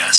got